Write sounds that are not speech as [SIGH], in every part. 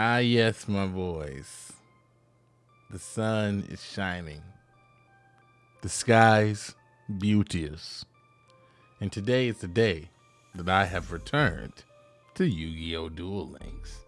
Ah, yes, my boys. The sun is shining. The skies beauteous. And today is the day that I have returned to Yu-Gi-Oh! Duel Links.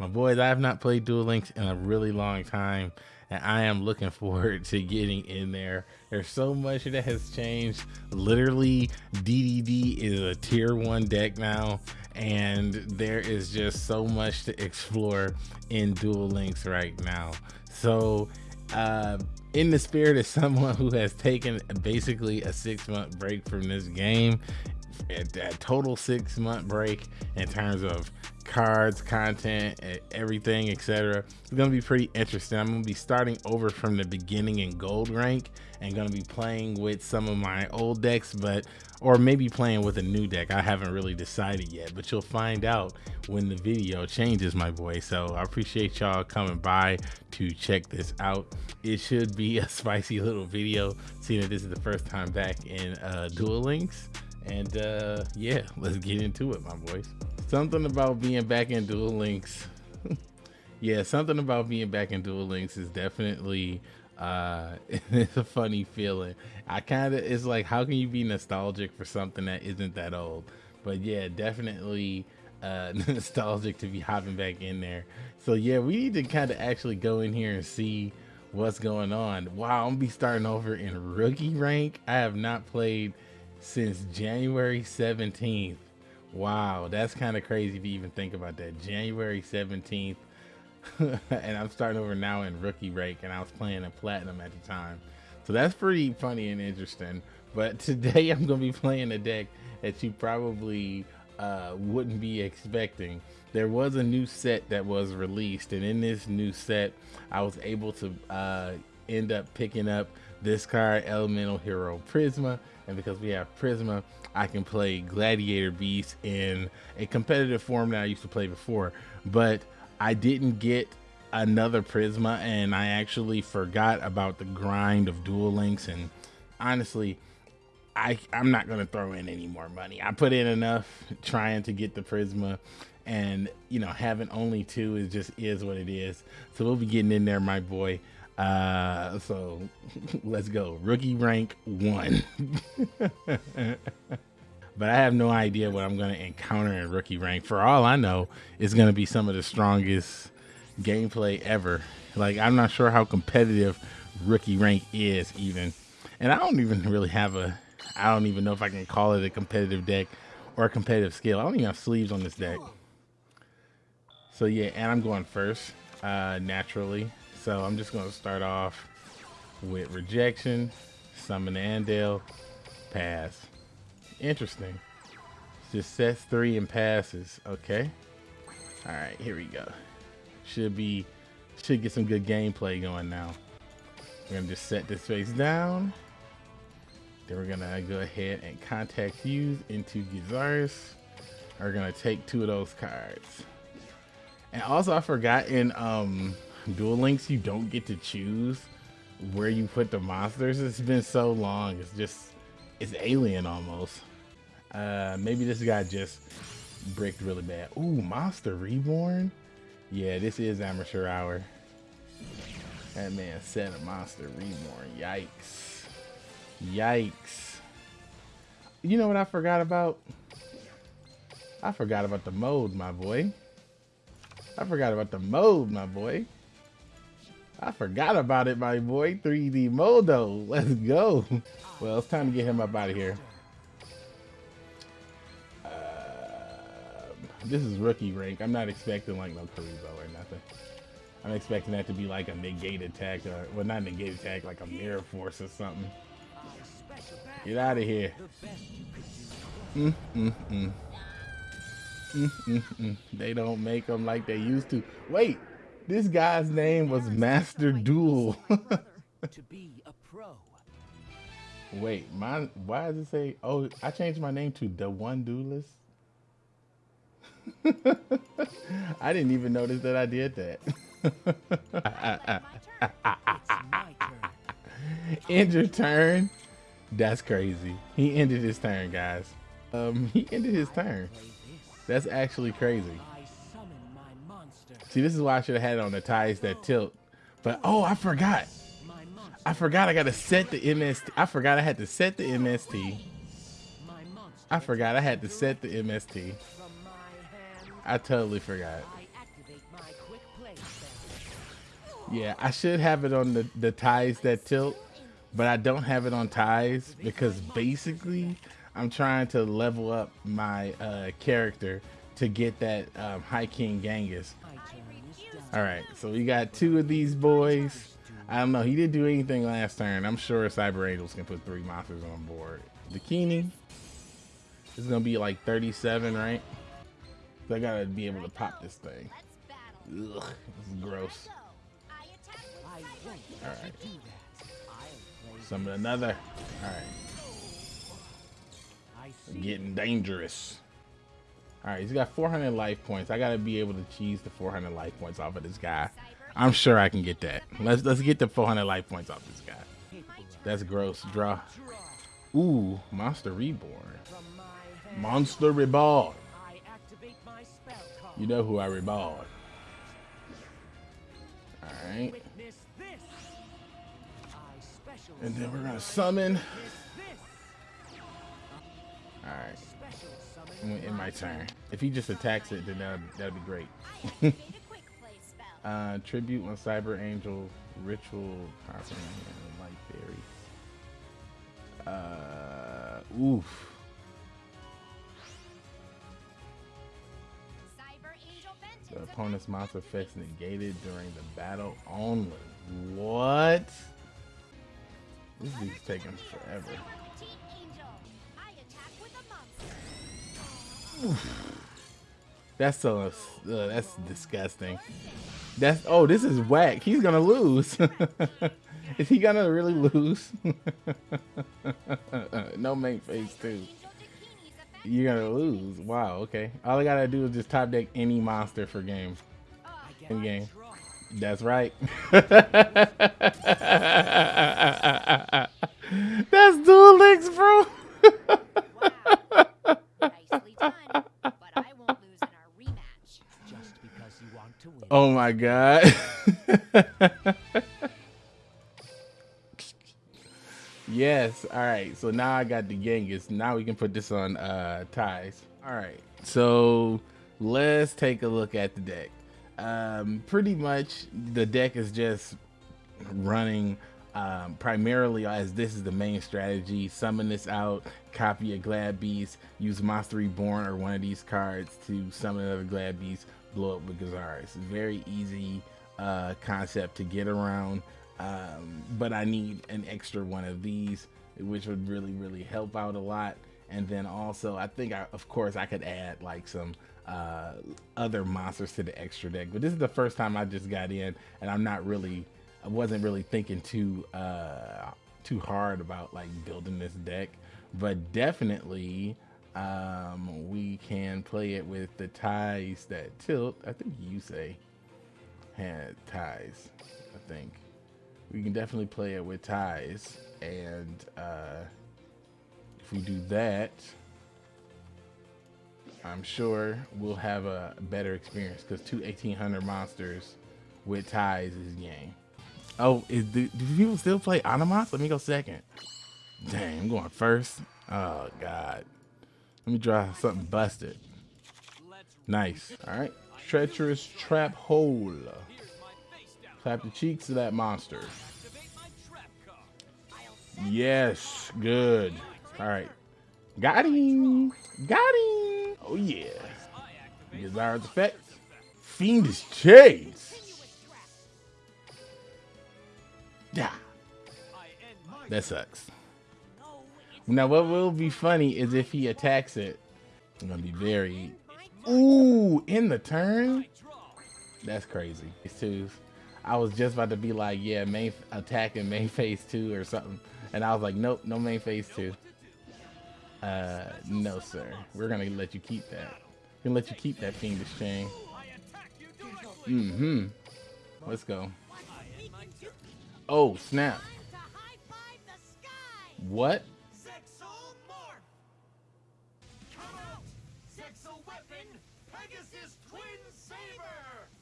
My boys, I have not played Duel Links in a really long time, and I am looking [LAUGHS] forward to getting in there. There's so much that has changed. Literally, DDD is a tier one deck now, and there is just so much to explore in Duel Links right now. So, uh, in the spirit of [LAUGHS] someone who has taken basically a six month break from this game, a total six month break in terms of cards, content, everything, etc. It's gonna be pretty interesting. I'm gonna be starting over from the beginning in gold rank and gonna be playing with some of my old decks, but or maybe playing with a new deck. I haven't really decided yet, but you'll find out when the video changes, my boy. So I appreciate y'all coming by to check this out. It should be a [LAUGHS] spicy little video, seeing that this is the first time back in uh, Duel Links. And uh, yeah, [LAUGHS] let's get into it, my boys. Something about being back in Duel Links. [LAUGHS] yeah, something about being back in Duel Links is definitely uh [LAUGHS] it's a funny feeling. I kind of it's like how can you be nostalgic for something that isn't that old? But yeah definitely uh nostalgic to be hopping back in there. So yeah we need to kind of actually go in here and see what's going on. Wow i'm gonna be starting over in rookie rank. I have not played since january 17th wow that's kind of crazy to even think about that january 17th [LAUGHS] and I'm starting over now in rookie rank, and I was playing in platinum at the time. So that's pretty funny and interesting. But [LAUGHS] today I'm going to be playing a deck that you probably uh, wouldn't be expecting. There was a new set that was released, and in this new set, I was able to uh, end up picking up this card, Elemental Hero Prisma. And because we have Prisma, I can play Gladiator Beast in a competitive form that I used to play before. But I didn't get another Prisma and I actually forgot about the grind of Duel Links and honestly I I'm not gonna throw in any more money. I put in enough trying to get the Prisma and you know having only two is just is what it is. So we'll be getting in there, my boy. Uh so [LAUGHS] let's go. Rookie rank one. [LAUGHS] but I have no idea what I'm going to encounter in rookie rank. For all I know, it's going to be some of the strongest gameplay ever. Like, I'm not sure how competitive rookie rank is, even. And I don't even [LAUGHS] really have a, I don't even know if I can call it a competitive deck or a competitive skill. I don't even have sleeves on this deck. So, yeah, and I'm going first, uh, naturally. So, I'm just going to start off with rejection, summon Andal, pass. Interesting. Just sets three and passes. Okay. All right, here we go. Should be, should get some good gameplay going now. We're gonna just set this face down. Then we're gonna go ahead and contact fuse into Gyzarus. We're gonna take two of those cards. And also I forgot in um, Duel Links, you don't get to choose where you put the monsters. It's been so long. It's just, it's alien almost. Uh, maybe this guy just bricked really bad. Ooh, Monster Reborn? Yeah, this is Amateur Hour. That man said a Monster Reborn. Yikes. Yikes. You know what I forgot about? I forgot about the mode, my boy. I forgot about the mode, my boy. I forgot about it, my boy. 3D Modo. Let's go. Well, it's time to get him up out of here. this is rookie rank. I'm not expecting like no Kuriboh or nothing. I'm expecting that to be like a negate attack or well not negate attack, like a mirror force or something. Get out of here. Mm, mm, mm. Mm, mm, mm. They don't make them like they used to. Wait, this guy's name was Master Duel. [LAUGHS] to be a pro. Wait, my why does it say? Oh, I changed my name to the One Duelist. [LAUGHS] I didn't even notice that I did that. [LAUGHS] End your turn. That's crazy. He ended his turn, guys. Um, he ended his turn. That's actually crazy. See, this is why I should have had it on the ties that tilt. But oh, I forgot. I forgot I got to set the MST. I forgot I had to set the MST. I forgot I had to set the MST. I totally forgot. Yeah, I should have it on the, the ties that tilt, but I don't have it on ties because basically I'm trying to level up my uh, character to get that um, High King Genghis. All right, so we got two of these boys. I don't know. He didn't do anything last turn. I'm sure Cyber Angels can put three monsters on board. Bikini is going to be like 37, right? So I got to be able to pop this thing. Ugh, this is gross. All right. Summon another. All right. Getting dangerous. All right, he's got 400 life points. I gotta be able to cheese the 400 life points off of this guy. I'm sure I can get that. Let's let's get the 400 life points off this guy. That's gross. Draw. Ooh, Monster Reborn. Monster Reborn. You know who I reborn. All right. And then we're gonna summon. All right in my turn. If he just attacks it, then that'd, that'd be great. [LAUGHS] uh, tribute on Cyber Angel, Ritual, Light Fairy. Uh, oof. The opponent's monster effects negated during the battle only. What? This is taking forever. That's so uh, that's disgusting. That's oh, this is whack. He's gonna lose. [LAUGHS] is he gonna really lose? [LAUGHS] no main phase too. You're gonna lose. Wow. Okay. All I gotta do is just top deck any monster for game. In game. That's right. [LAUGHS] That's Duel Links, bro. Oh my god. [LAUGHS] yes. All right. So now I got the Genghis. Now we can put this on uh, ties. All right. So let's take a look at the deck. Um, pretty much the deck is just running um, primarily as this is the main strategy. Summon this out, copy a Glad Beast, use Monster Reborn or one of these cards to summon another Glad Beast, blow up with Gyzarus. It's a very easy uh, concept to get around, um, but I need an extra one of these, which would really, really help out a lot. And then also, I think, I, of course, I could add like some uh, other monsters to the extra deck. But this is the first time I just got in, and I'm not really, I wasn't really thinking too uh, too hard about like building this deck. But definitely, um, we can play it with the ties that tilt. I think you say had ties. I think we can definitely play it with ties, and uh, if we do that, I'm sure we'll have a better experience because two 1800 monsters with ties is game. Oh, is do, do people still play Animas? Let me go second. Dang, I'm going first. Oh God. Let me draw something busted. Nice. All right. Treacherous trap hole. Clap the cheeks of that monster. Yes. Good. All right. Got him. Got him. Oh, yeah. Desired effect. Fiendish Chain. Yeah. That sucks. Now, what will be funny is if he attacks it. I'm gonna be very. Ooh, in the turn. That's crazy. It's two. I was just about to be like, yeah, main attack and main phase two or something, and I was like, nope, no main phase two. Uh, no, sir. We're gonna let you keep that. We're gonna let you keep that fiendish chain. Mm-hmm. Let's go. Oh, snap. What?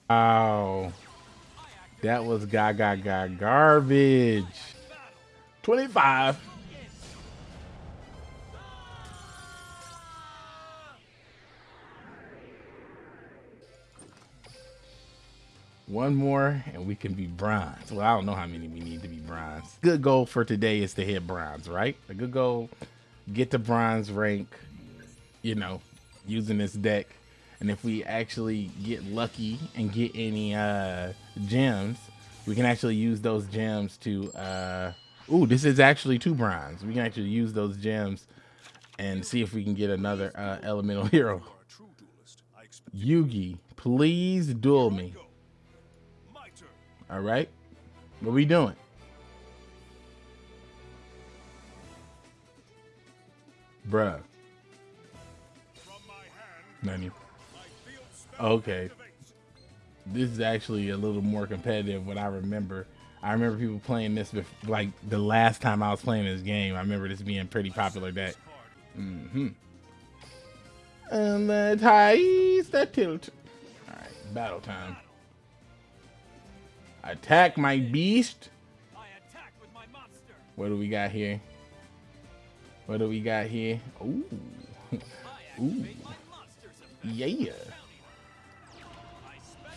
Wow. That was gaga ga garbage. 25. One more and we can be bronze. Well, I don't know how many we need to be bronze. Good goal for today is to hit bronze, right? A good goal, get to bronze rank, you know, using this deck. And if we actually get lucky and get any uh, gems, we can actually use those gems to, uh, ooh, this is actually two bronze. We can actually use those gems and see if we can get another uh, elemental [LAUGHS] hero. Yugi, please duel me. All right. What we doing? Bruh. None Okay. This is actually a little more competitive what I remember. I remember people playing this before, like the last time I was playing this game. I remember this being pretty popular deck. Mm-hmm. And the ties that tilt. All right, battle time. Attack my beast. What do we got here? What do we got here? Ooh. [LAUGHS] Ooh. Yeah.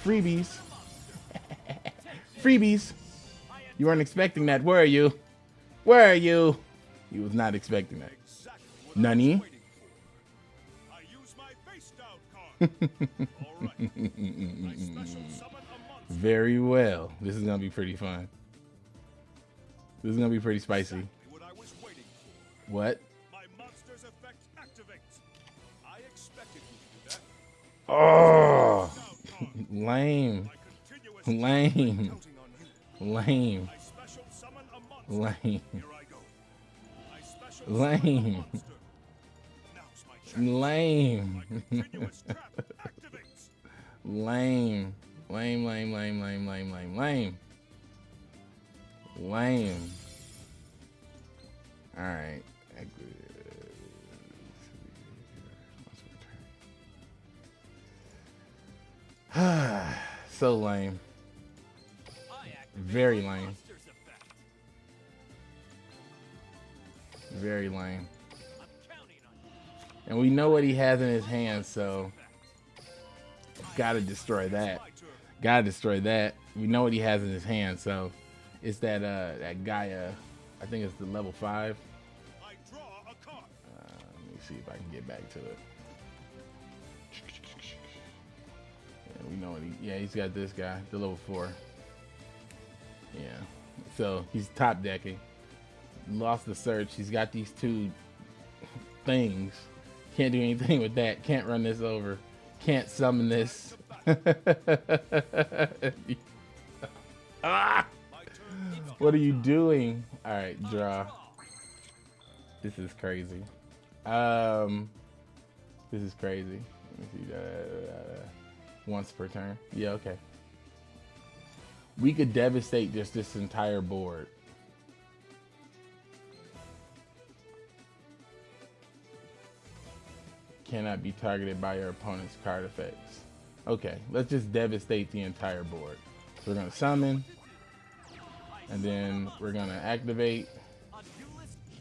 Freebies. [LAUGHS] Freebies. You weren't expecting that, were you? Were you? You was not expecting that. Nani? [LAUGHS] Very well. This is gonna be pretty fun. This is gonna be pretty spicy. What? Oh, lame, lame, lame, lame, lame, lame, lame. Lame, lame, lame, lame, lame, lame, lame. Lame. Alright. [SIGHS] so lame. Very lame. Very lame. And we know what he has in his hands, so gotta destroy that. Gotta destroy that. We know what he has in his hand, so it's that uh that Gaia. I think it's the level five. Uh, let me see if I can get back to it. We know what he. Yeah, he's got this guy, the level four. Yeah, so he's top decking. Lost the search. He's got these two things. Can't do anything with that. Can't run this over. Can't summon this. [LAUGHS] ah! What are you doing? All right, draw. This is crazy. Um, this is crazy. Let me see. Once per turn. Yeah, okay. We could devastate just this entire board. Cannot be targeted by your opponent's card effects. Okay, let's just devastate the entire board. So we're gonna summon, and then we're gonna activate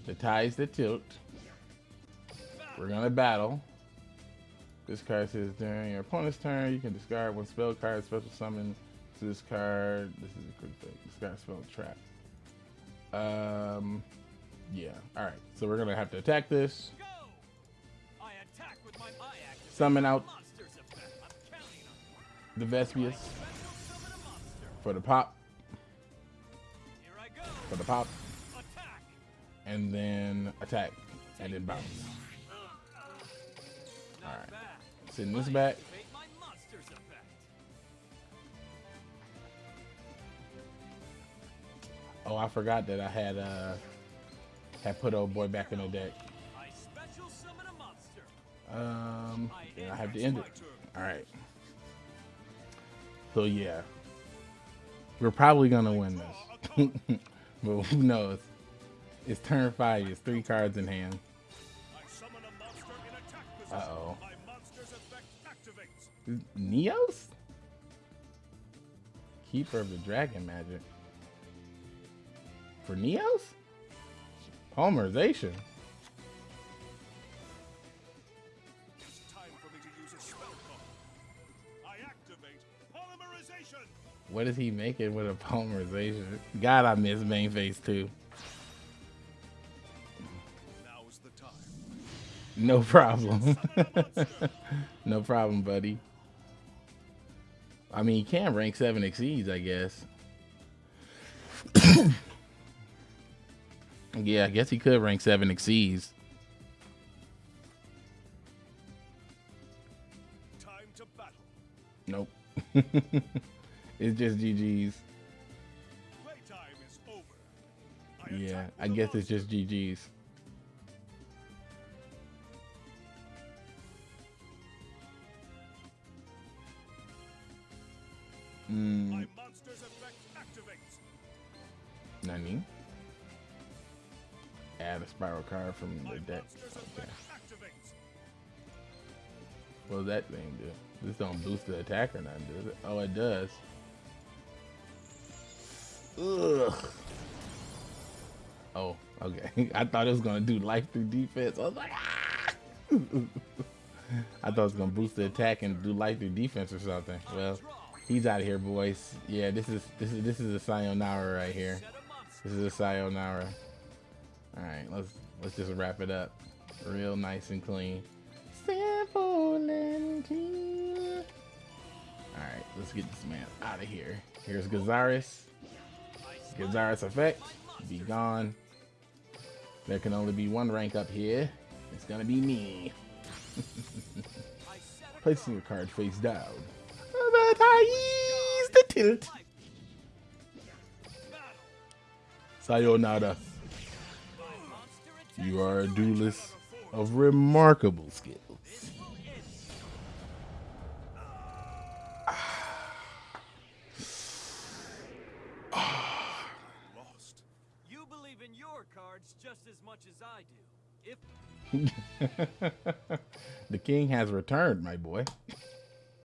the ties that tilt. We're gonna battle. This card says during your opponent's turn, you can discard one spell card, special summon to this card. This is a quick thing. Discard spell trap. Um, yeah. All right. So we're gonna have to attack this. Attack Summon out the Vespius for the pop. For the pop. Attack. And then attack. And then bounce. Alright. Send this back. Oh, I forgot that I had uh had put old boy back in the deck. Um, I have to end it. All right. So yeah, we're probably gonna win this, [LAUGHS] but who knows? It's turn five. It's three cards in hand. Uh oh. Neos? Keeper of the Dragon Magic. For Neos? Polymerization. What is he making with a polymerization? God, I miss main phase too. No problem. [LAUGHS] no problem, buddy. I mean, he can rank 7 exceeds, I guess. [COUGHS] yeah, I guess he could rank 7 exceeds. Nope. [LAUGHS] it's just GG's. Yeah, I guess it's just GG's. Nani? Add a spiral card from the deck. Okay. What does that thing do? This don't boost the attack or nothing, does it? Oh, it does. Ugh. Oh, okay. [LAUGHS] I thought it was gonna do life through defense. I was like, ah! [LAUGHS] I thought it was gonna boost the attack and do life through defense or something. Well, He's out of here, boys. Yeah, this is this is this is a sayonara right here. This is a sayonara. All right, let's let's just wrap it up, real nice and clean. Simple and clean. All right, let's get this man out of here. Here's Gyzarus. Gyzarus effect. Be gone. There can only be one rank up here. It's gonna be me. [LAUGHS] Placing your card face down the tilt. Sayonara. You are a duelist of remarkable skills. Lost. You believe in your cards just as much as I do. If [LAUGHS] the king has returned, my boy.